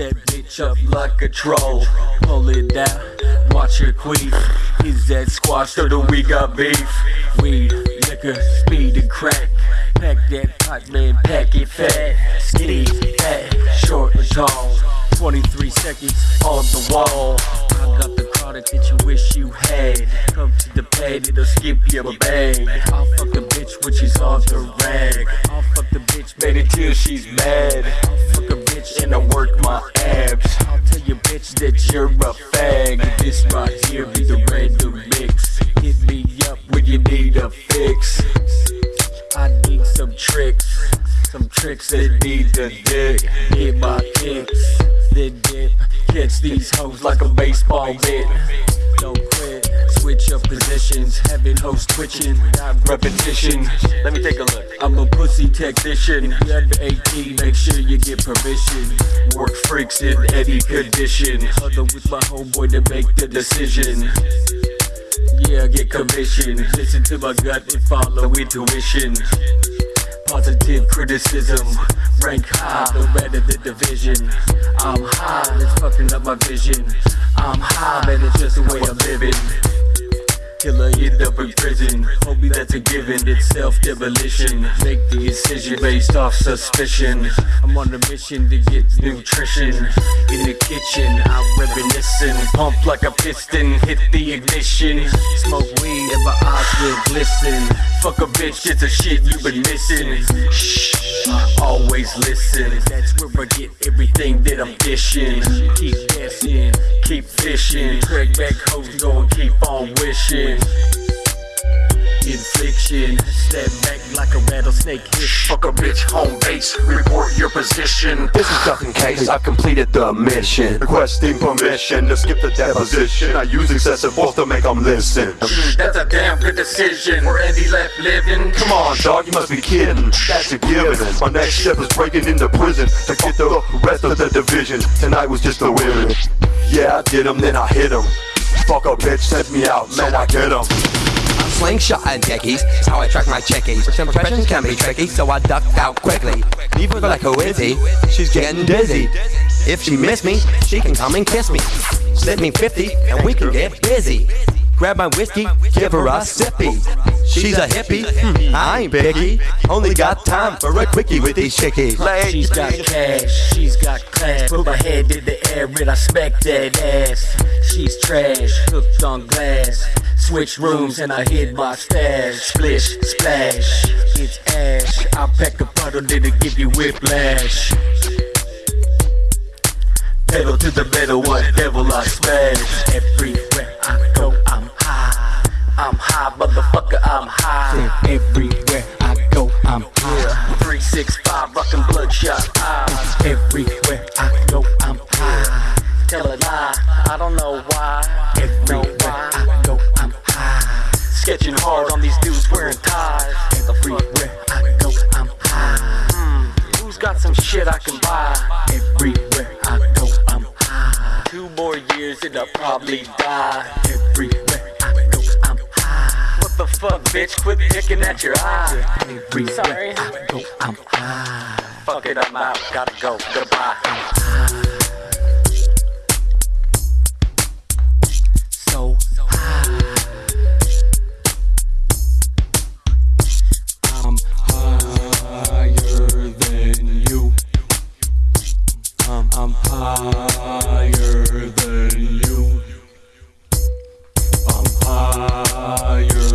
that bitch up like a troll. Pull it down, watch her queef. Is that squash or do we got beef? Weed, liquor, speed and crack. Pack that pot, man, pack it fat. Skinny, fat, short and tall. 23 seconds on the wall. I got the product that you wish you had. Come to the pad, it'll skip your bag. I'll fuck a bitch when she's on the rag. I'll fuck the bitch, it till she's mad. I'll fuck a bitch and I work my abs. I'll tell you, bitch, that you're a fag. This right here be the random mix. Hit me up when you need a fix. I need some tricks, some tricks that need to dig. Hit my kicks, then dip. Catch these hoes like a baseball mitt. Don't quit, switch up positions. Having hoes twitching without repetition. Let me take a look. I'm a pussy technician. If you're under 18, make sure you get permission. Work freaks in any condition. Huddle with my homeboy to make the decision. Yeah, get commission. Listen to my gut and follow intuition. Positive criticism, rank high, no matter the division. I'm high, it's fucking up my vision. I'm high, man, it's just the way I'm living. Till I end up in prison. Homie, that's a given. It's self-demolition. Make the decision based off suspicion. I'm on a mission to get nutrition. In the kitchen, I'm reminiscing. Pump like a piston, hit the ignition. Smoke glisten. Fuck a bitch, it's a shit you've been missing. Shh, always listen. That's where I get everything that I'm dishing. Keep guessing, keep fishing. Drag back hoes, go and keep on wishing. Infliction, step back like a rattlesnake hit. Fuck a bitch, home base, report your position. This is in case I've completed the mission. Requesting permission to skip the deposition. I use excessive force to make them listen. Mm, That's a damn good decision. Where Andy left living. Come on, dog, you must be kidding. That's a given. My next step is breaking into prison to get the rest of the division. Tonight was just the women. Yeah, I did 'em, then I hit 'em. Fuck a bitch, sent me out, man, I get 'em. Slingshot and deckies. It's how I track my checkies. Some expressions can be tricky, so I ducked out quickly. Leave her like, is he? She's getting dizzy. If she miss me, she can come and kiss me. Slip me 50 and we can get busy. Grab my whiskey, give her a sippy. She's a hippie, hmm, I ain't picky. Only got time for a quickie with these chickies. She's got cash, she's got class. Put my head in the air and I smack that ass. She's trash, hooked on glass. Switch rooms and I hid my stash. Splish, splash, it's ash. I'll pack a bottle, then it give you whiplash. Pedal to the metal, what devil I smash. Everywhere I go, I'm high. I'm high, motherfucker, I'm high. Everywhere I go, I'm high. 365, rockin' bloodshot eyes. Everywhere I go, I'm high. Tell a lie, I don't know why. High. Hard on these dudes wearing ties. Everywhere I go, I'm high. Hmm, who's got some shit I can buy? Everywhere I go, I'm high. Two more years and I'll probably die. Everywhere I go, I'm high. What the fuck, bitch? Quit picking at your eye. Everywhere Sorry. I go, I'm high. Fuck it, I'm out. Gotta go. Goodbye. I'm higher than you. I'm higher